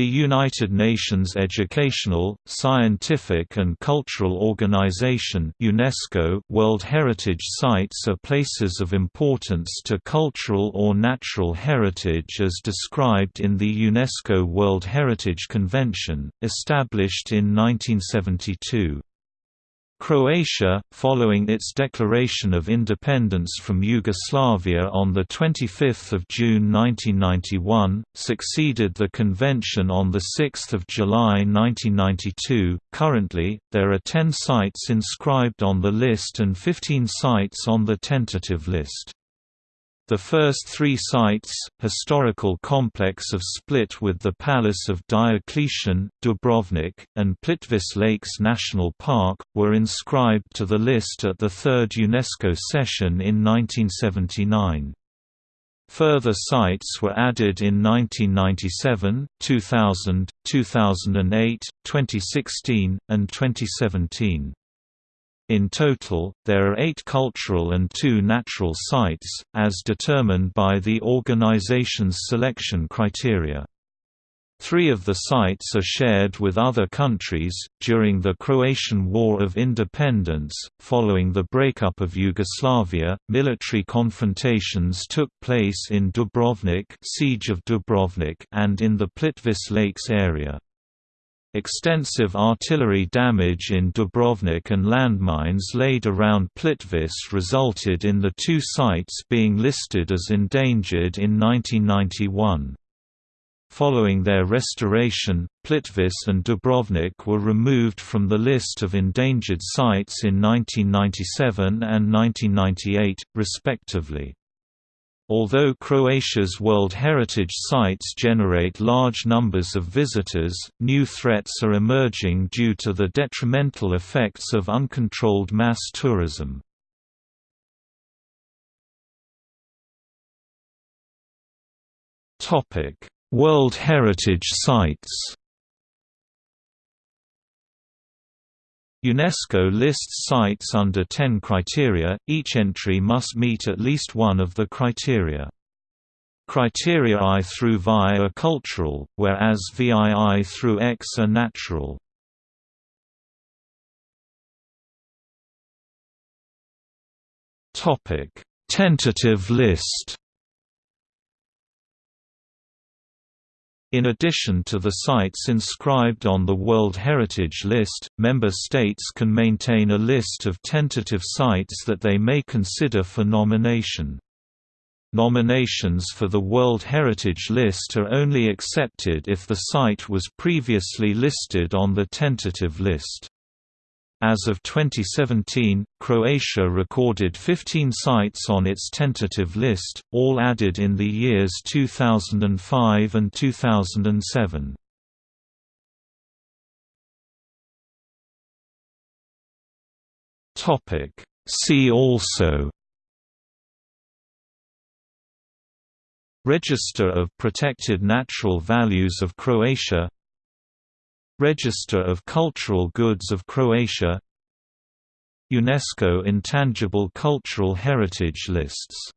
The United Nations Educational, Scientific and Cultural Organization UNESCO World Heritage Sites are places of importance to cultural or natural heritage as described in the UNESCO World Heritage Convention, established in 1972. Croatia, following its declaration of independence from Yugoslavia on 25 June 1991, succeeded the convention on 6 July 1992. Currently, there are 10 sites inscribed on the list and 15 sites on the tentative list. The first three sites, historical complex of Split with the Palace of Diocletian, Dubrovnik, and Plitvice Lakes National Park, were inscribed to the list at the third UNESCO session in 1979. Further sites were added in 1997, 2000, 2008, 2016, and 2017. In total, there are eight cultural and two natural sites, as determined by the organization's selection criteria. Three of the sites are shared with other countries. During the Croatian War of Independence, following the breakup of Yugoslavia, military confrontations took place in Dubrovnik, Siege of Dubrovnik, and in the Plitvice Lakes area. Extensive artillery damage in Dubrovnik and landmines laid around Plitvice resulted in the two sites being listed as endangered in 1991. Following their restoration, Plitvice and Dubrovnik were removed from the list of endangered sites in 1997 and 1998, respectively. Although Croatia's World Heritage Sites generate large numbers of visitors, new threats are emerging due to the detrimental effects of uncontrolled mass tourism. World Heritage Sites UNESCO lists sites under 10 criteria, each entry must meet at least one of the criteria. Criteria I through VI are cultural, whereas VII through X are natural. Tentative list In addition to the sites inscribed on the World Heritage List, member states can maintain a list of tentative sites that they may consider for nomination. Nominations for the World Heritage List are only accepted if the site was previously listed on the tentative list. As of 2017, Croatia recorded 15 sites on its tentative list, all added in the years 2005 and 2007. See also Register of Protected Natural Values of Croatia Register of Cultural Goods of Croatia. UNESCO Intangible Cultural Heritage Lists